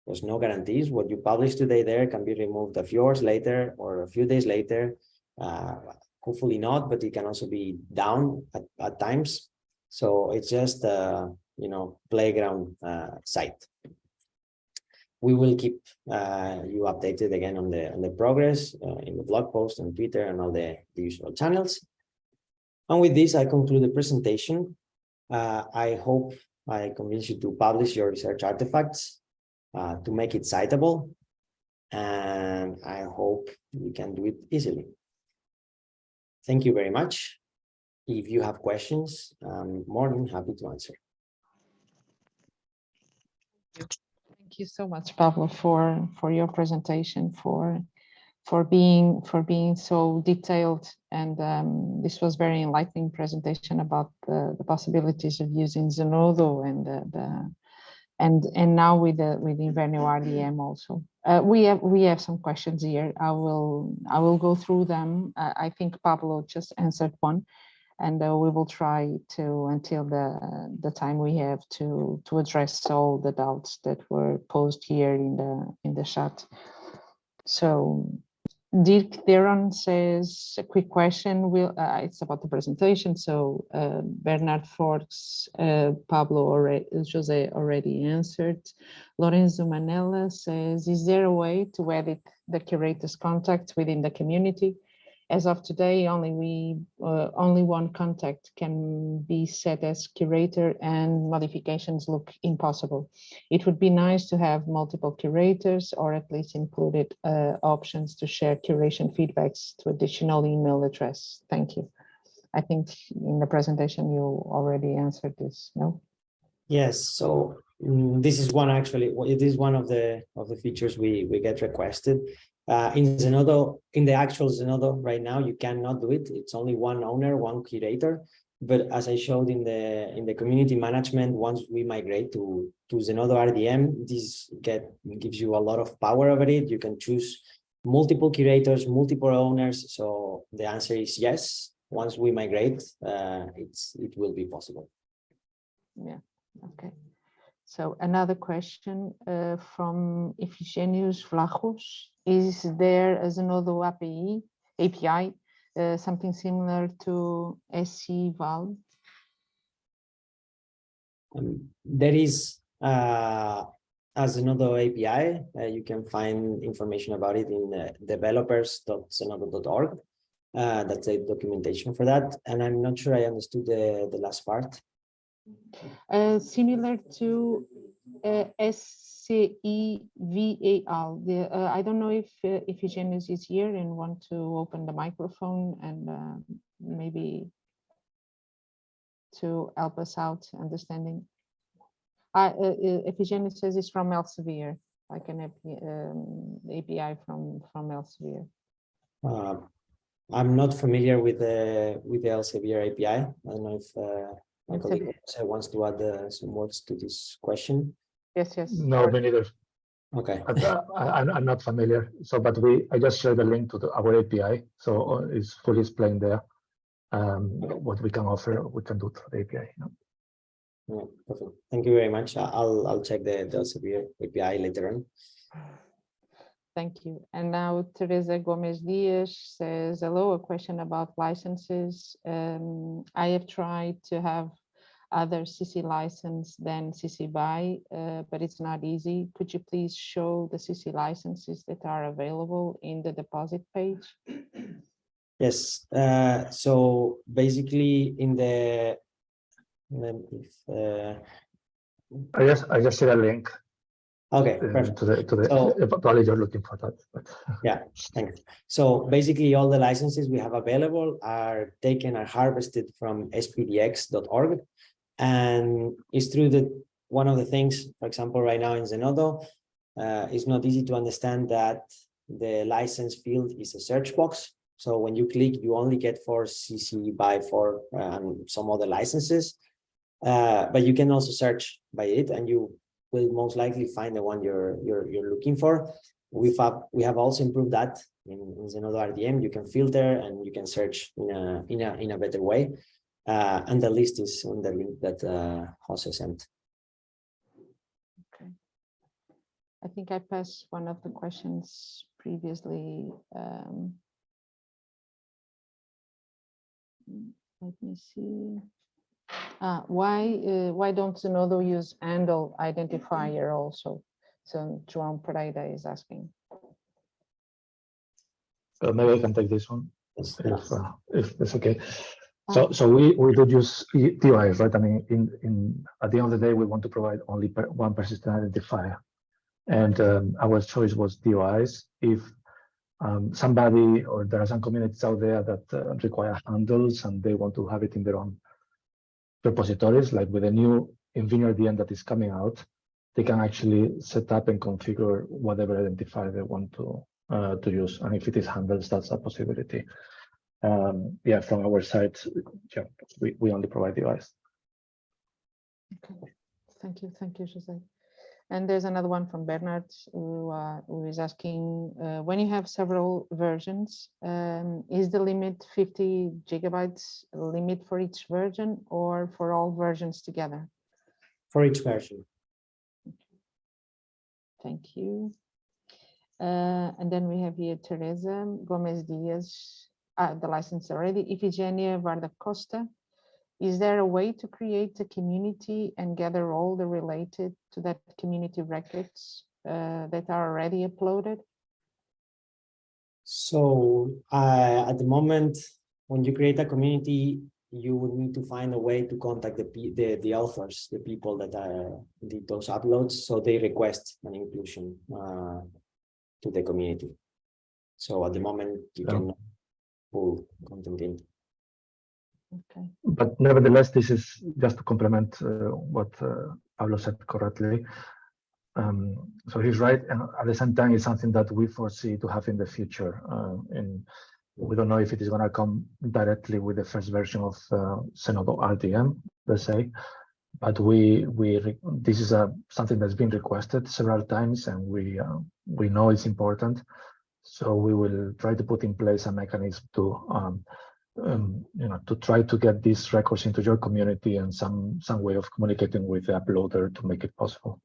there's no guarantees. What you publish today there can be removed a few hours later or a few days later. Uh, hopefully not, but it can also be down at, at times. So it's just a you know playground uh, site we will keep uh, you updated again on the on the progress uh, in the blog post on Twitter and all the, the usual channels. And with this, I conclude the presentation. Uh, I hope I convince you to publish your research artifacts uh, to make it citable. And I hope we can do it easily. Thank you very much. If you have questions, I'm more than happy to answer. Thank you so much, Pablo, for for your presentation, for for being for being so detailed, and um, this was very enlightening presentation about the, the possibilities of using Zenodo and the, the and and now with the with Invenio RDM also. Uh, we have we have some questions here. I will I will go through them. Uh, I think Pablo just answered one and uh, we will try to until the the time we have to to address all the doubts that were posed here in the in the chat so Dirk Theron says a quick question. Will uh, it's about the presentation. So uh, Bernard Forks uh, Pablo already Jose already answered. Lorenzo Manella says is there a way to edit the curator's contact within the community As of today, only we, uh, only one contact can be set as curator and modifications look impossible. It would be nice to have multiple curators or at least included uh, options to share curation feedbacks to additional email address. Thank you. I think in the presentation you already answered this, no? Yes, so mm, this is one actually, it is one of the of the features we we get requested. Uh, in Zenodo, in the actual Zenodo right now, you cannot do it. It's only one owner, one curator. But as I showed in the in the community management, once we migrate to to Zenodo RDM, this get gives you a lot of power over it. You can choose multiple curators, multiple owners. So the answer is yes. Once we migrate, uh, it's it will be possible. Yeah, okay. So another question uh, from Ifigenius Vlachos. Is there as another API, API uh, something similar to SciVal? Um, there is uh, as another API, uh, you can find information about it in uh, developers.zenodo.org. Uh, that's a documentation for that. And I'm not sure I understood the, the last part. Uh, similar to SciVal. The, uh, I don't know if uh, if Eugenius is here and want to open the microphone and uh, maybe to help us out understanding. I, uh, uh, Eugenius says it's from Elsevier, like an API, um, API from from Elsevier. Uh, I'm not familiar with the with the Elsevier API. I don't know if uh, my Elsevier. colleague also wants to add uh, some words to this question. Yes, yes. No, me neither. Okay. I- I, I'm, I'm not familiar. So, but we, I just shared the link to the, our API. So uh, it's fully explained there. Um, what we can offer, we can do through the API. you know. Yeah, perfect. Thank you very much. I- I'll I'll check the, the Elsevier API later on. Thank you. And now Teresa Gomez Diaz says, hello, a question about licenses. Um, I have tried to have other CC license than CC BY, uh, but it's not easy. Could you please show the CC licenses that are available in the deposit page? Yes, uh, so basically in the if, uh, I just, I just shared a link okay, uh, perfect. to the, to the, So- probably you're looking for that. but- Yeah, thanks. So basically all the licenses we have available are taken and harvested from spdx.org. And it's through the, one of the things, for example, right now in Zenodo, uh, it's not easy to understand that the license field is a search box. So when you click, you only get for CC by for and some other licenses. Uh, but you can also search by it and you will most likely find the one you're you're you're looking for. We've have, we have also improved that in, in Zenodo RDM. You can filter and you can search in a in a in a better way. Uh, and the list is on the link that uh, Jose sent. Okay. I think I passed one of the questions previously. um, Let me see. Uh, why, uh, why don't Zenodo use handle identifier also? So João Pereira is asking. Uh, maybe I can take this one. If, uh, if it's okay. So, so we, we do use DOIs, right? I mean, in, in, at the end of the day, we want to provide only per, one persistent identifier. And um, our choice was DOIs. If um, somebody or there are some communities out there that uh, require handles and they want to have it in their own repositories, like with the new Invenio RDM that is coming out, they can actually set up and configure whatever identifier they want to uh, to use. And if it is handles, that's a possibility. Um, yeah, from our side, yeah, we, we only provide the device. Okay, thank you, thank you, Jose. And there's another one from Bernard who, uh, who is asking, uh, when you have several versions, um, is the limit 50 gigabytes limit for each version or for all versions together? For each version. Thank you. Uh, and then we have here Teresa Gomez Diaz, uh, the license already, Ifigenia Varda Costa. Is there a way to create a community and gather all the related to that community records uh, that are already uploaded? So uh, at the moment, when you create a community, you would need to find a way to contact the the the authors, the people that uh, did those uploads. So they request an inclusion uh, to the community. So at the moment, you Yeah. can pull content in. Okay. But nevertheless, this is just to complement uh, what uh, Pablo said correctly. Um, so he's right, and at the same time, it's something that we foresee to have in the future. Uh, in we don't know if it is going to come directly with the first version of uh, RDM, let's say, but we we this is a something that's been requested several times, and we uh, we know it's important. So we will try to put in place a mechanism to um, um, you know, to try to get these records into your community and some some way of communicating with the uploader to make it possible.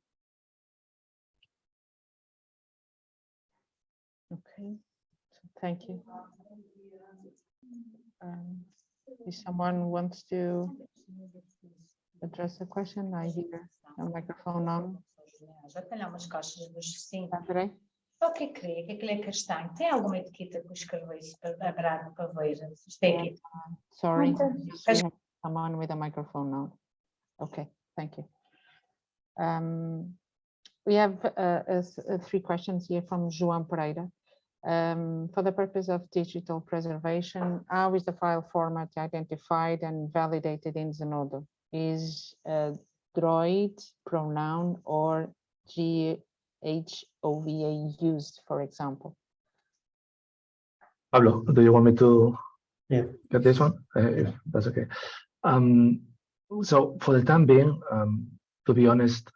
Okay, so thank you. Um, If someone wants to address the question, I hear a microphone on. Já tem caixas dos sim. André? O que é que? O é que é castanho? Tem alguma etiqueta que eu escrevi isso para para ver? Se tem aqui. Sorry, have someone with a microphone now. Okay, thank you. Um, We have uh, uh, th- three questions here from João Pereira. Um, For the purpose of digital preservation, how is the file format identified and validated in Zenodo? Is uh, droid, pronoun, or JHOVE used, for example? Pablo, do you want me to Yeah. get this one? Uh, if that's okay. Um, so for the time being, um, to be honest,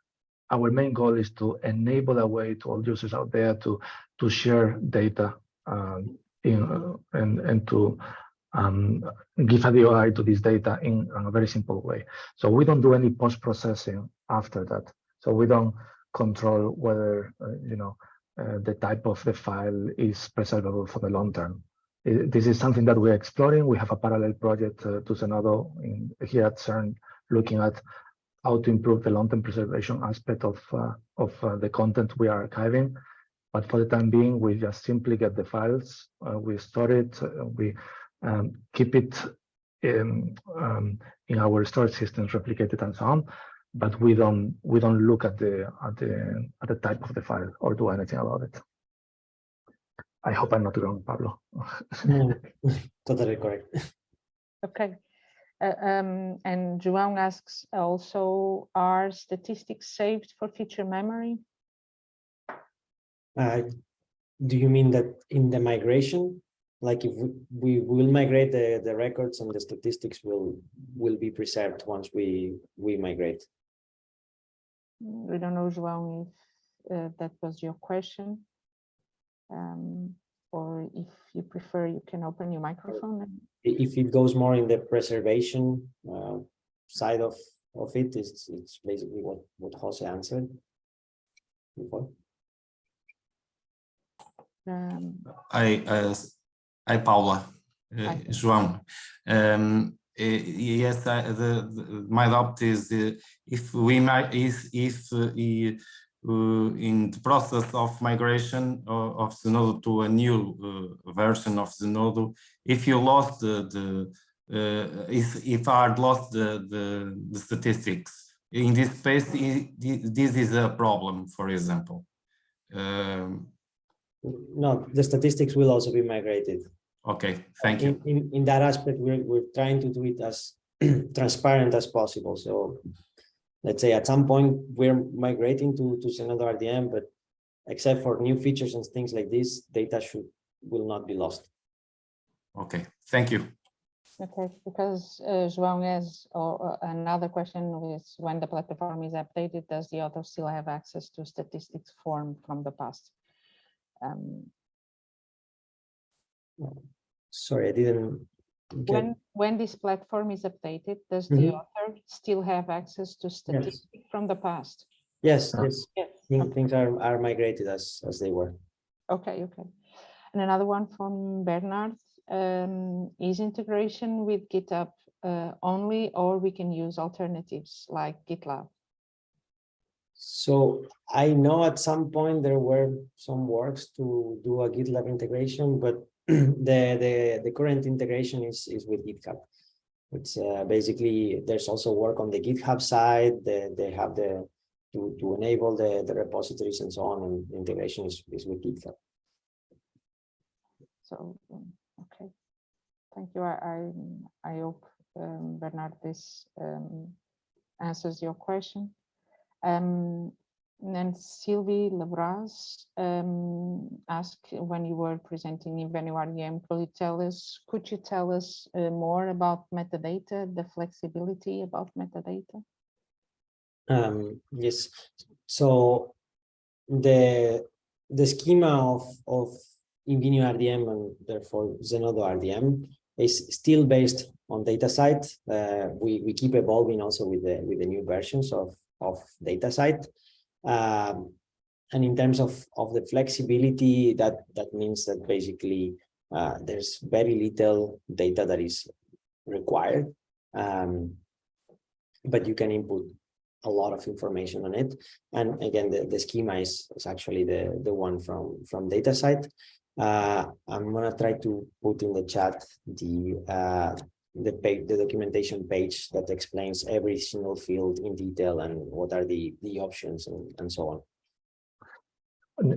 our main goal is to enable a way to all users out there to to share data um, in uh, and and to um, give a DOI to this data in, in a very simple way. So we don't do any post processing after that. So we don't control whether uh, you know uh, the type of the file is preservable for the long term. I- This is something that we're exploring. We have a parallel project uh, to Zenodo in, here at CERN looking at how to improve the long-term preservation aspect of, of the content we are archiving. But for the time being, we just simply get the files, we store it, we um, keep it in, um, in our storage systems, replicated and so on. But we don't we don't look at the at the at the type of the file or do anything about it. I hope I'm not wrong, Pablo. Totally correct. Okay. Uh, um, and João asks also, are statistics saved for future memory? Uh, do you mean that in the migration? Like if we, we will migrate the, the records and the statistics will, will be preserved once we, we migrate? We don't know, João, if uh, that was your question. Um, or if you prefer, you can open your microphone. If it goes more in the preservation uh, side of, of it, it's, it's basically what, what Jose answered. before. Um, Hi, uh, hi Paula, uh, João. Um, yes, I, the, the, my doubt is uh, if we might, if uh, uh, in the process of migration of, Zenodo to a new version of Zenodo, if you lost the, the if, if I lost the, the, the statistics, in this space, this is a problem, for example. Um, No, the statistics will also be migrated. Okay, thank you. In, in, in that aspect, we're, we're trying to do it as transparent as possible. So let's say at some point we're migrating to, to Zenodo RDM, but except for new features and things like this, data should, will not be lost. Okay, thank you. Okay, because uh, João has uh, another question is when the platform is updated, does the author still have access to statistics form from the past? Um, Sorry, I didn't. get- When, when this platform is updated, does the Mhm. author still have access to statistics from the past? Yes, yes, Yes. thing- things are, are migrated as, as they were. Okay, okay. And another one from Bernard, um, is integration with GitHub uh, only, or we can use alternatives like GitLab? So I know at some point there were some works to do a GitLab integration, but the, the, the current integration is, is with GitHub. It's uh, basically, there's also work on the GitHub side, they, they have the, to, to enable the, the repositories and so on, and integration is, is with GitHub. So, um, okay. Thank you. I, I, I hope, um, Bernard, this um, answers your question. Um, and then Sylvie Lebras um, asked when you were presenting Invenio RDM, could you tell us, could you tell us uh, more about metadata, the flexibility about metadata? Um, yes, so the the schema of of Invenio RDM and therefore Zenodo RDM is still based on DataCite. Uh, we we keep evolving also with the with the new versions of of DataCite. Um, and in terms of of the flexibility, that that means that basically uh, there's very little data that is required, um, but you can input a lot of information on it. And again, the, the schema is, is actually the, the one from, from DataCite. Uh, I'm gonna try to put in the chat the uh, the page, the documentation page that explains every single field in detail and what are the the options and, and so on.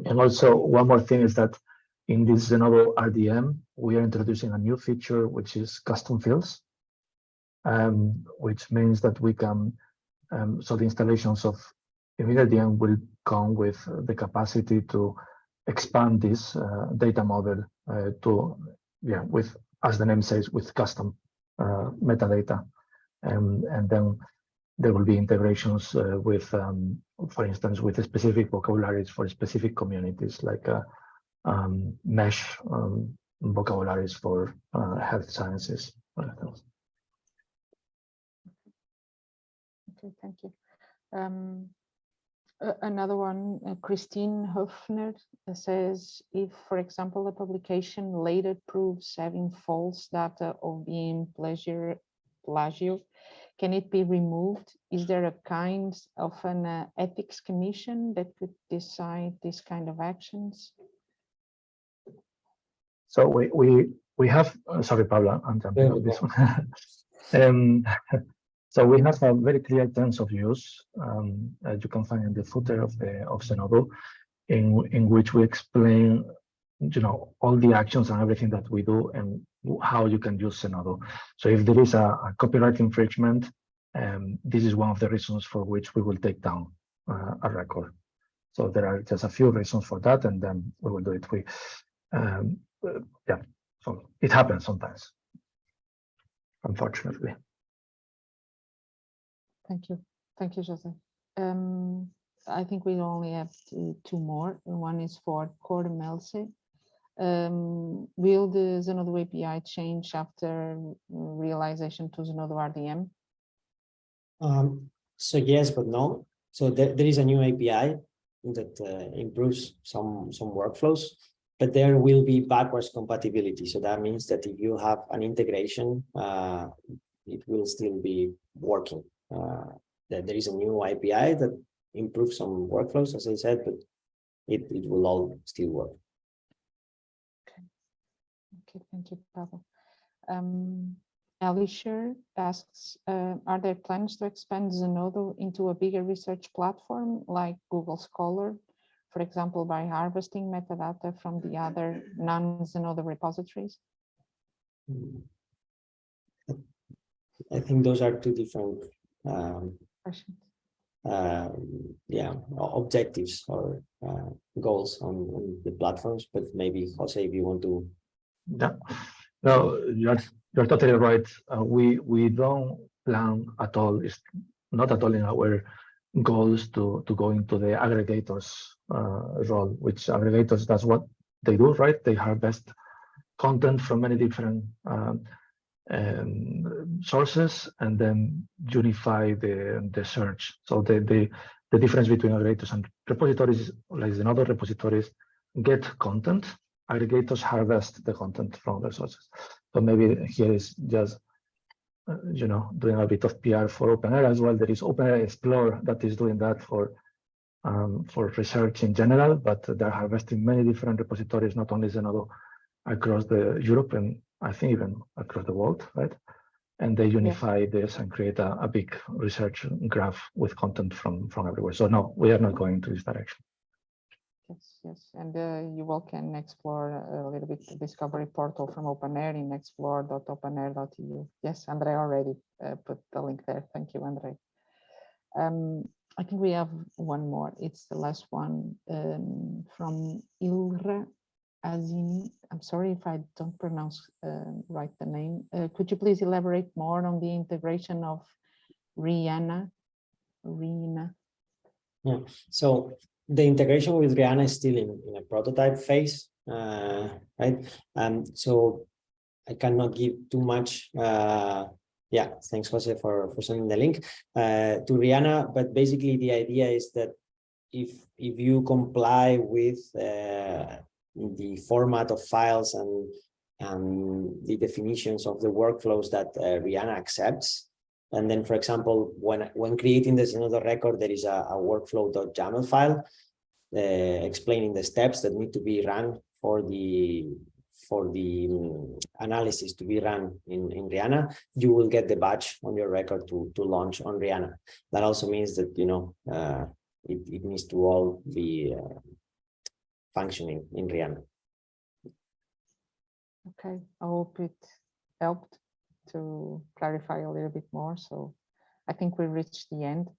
And also one more thing is that in this Zenodo RDM, we are introducing a new feature, which is custom fields. Um, which means that we can, um, so the installations of InvenioRDM will come with the capacity to expand this uh, data model uh, to, yeah, with, as the name says, with custom metadata. And, and then there will be integrations uh, with, um, for instance, with specific vocabularies for specific communities, like uh, um, MeSH um, vocabularies for uh, health sciences. Okay, thank you. Um, a- Another one, uh, Christine Hofner uh, says, if, for example, a publication later proves having false data of being pleasure, plagio, can it be removed? Is there a kind of an uh, ethics commission that could decide this kind of actions? So we we we have uh, sorry, Pablo, I'm jumping Yeah, on this one. um, so we have a very clear terms of use um, you can find in the footer of the of Zenodo, in in which we explain, you know, all the actions and everything that we do and how you can use Zenodo. So if there is a, a copyright infringement, um, this is one of the reasons for which we will take down uh, a record. So there are just a few reasons for that, and then we will do it. We um, yeah, so it happens sometimes, unfortunately. Thank you. Thank you, Joseph. Um, I think we only have two, two more. One is for Core Melse. Um, will the Zenodo API change after realization to Zenodo RDM? Um, so yes, but no. So there, there is a new API that uh, improves some some workflows, but there will be backwards compatibility. So that means that if you have an integration, uh, it will still be working. Uh, that there is a new API that improves some workflows, as I said, but it, it will all still work. Okay, okay thank you, Pavel. Um, Alisher asks, uh, are there plans to expand Zenodo into a bigger research platform like Google Scholar, for example, by harvesting metadata from the other non-Zenodo repositories? Mm. I think those are two different, um, Questions? um, yeah, objectives or uh, goals on, on the platforms, but maybe Jose, if you want to Yeah, no, you're you're totally right. Uh, we we don't plan at all. It's not at all in our goals to to go into the aggregators uh, role, which aggregators that's what they do, right? They harvest content from many different um, um, sources and then unify the the search. So the the the difference between aggregators and repositories, like another repositories, get content aggregators harvest the content from the sources. So maybe here is just, uh, you know, doing a bit of PR for OpenAIRE as well. There is OpenAIRE Explore that is doing that for um, for research in general, but they're harvesting many different repositories, not only Zenodo, across the Europe and I think even across the world, right? And they unify this and create a, a big research graph with content from from everywhere. So no, we are not going to this direction. Yes, yes, and uh, you all can explore a little bit the discovery portal from OpenAIRE in explore.openaire.eu. Yes, Andre already uh, put the link there. Thank you, Andre. Um, I think we have one more. It's the last one um, from Ilra Azini. I'm sorry if I don't pronounce uh, right the name. Uh, could you please elaborate more on the integration of REANA? Rina? So the integration with REANA is still in, in a prototype phase, uh, right? Um, so I cannot give too much. Uh, yeah, thanks, Jose, for, for sending the link uh, to REANA. But basically, the idea is that if if you comply with uh, the format of files and and the definitions of the workflows that uh, REANA accepts, and then, for example, when when creating this another record, there is a, a file uh, explaining the steps that need to be run for the for the um, analysis to be run in, in REANA, you will get the batch on your record to, to launch on REANA. That also means that, you know, uh, it, it needs to all be uh, functioning in REANA. Okay, I hope it helped to clarify a little bit more. So I think we reached the end.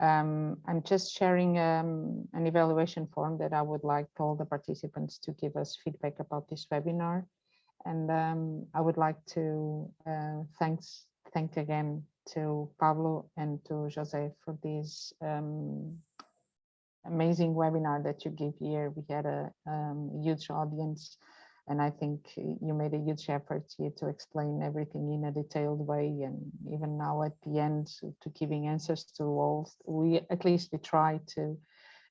Um, I'm just sharing um, an evaluation form that I would like all the participants to give us feedback about this webinar. And um, I would like to uh, thanks thank again to Pablo and to Jose for this um, amazing webinar that you gave here. We had a um, huge audience and I think you made a huge effort here to explain everything in a detailed way. And even now at the end to giving answers to all, we at least we try to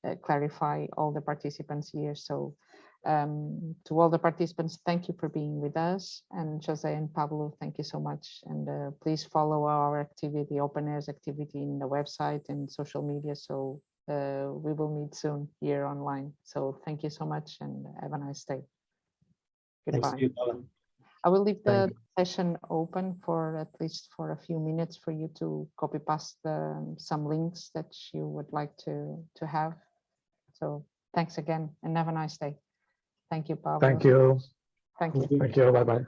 uh, clarify all the participants here. So um, to all the participants, thank you for being with us. And Jose and Pablo, thank you so much. And uh, please follow our activity, OpenAIRE's activity in the website and social media. So uh, we will meet soon here online. So thank you so much and have a nice day. Goodbye. you, I will leave the session open for at least for a few minutes for you to copy past the, some links that you would like to, to have. So thanks again and have a nice day. Thank you, Pablo. Thank you. Thank you. Thank you. Bye bye.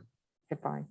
Goodbye.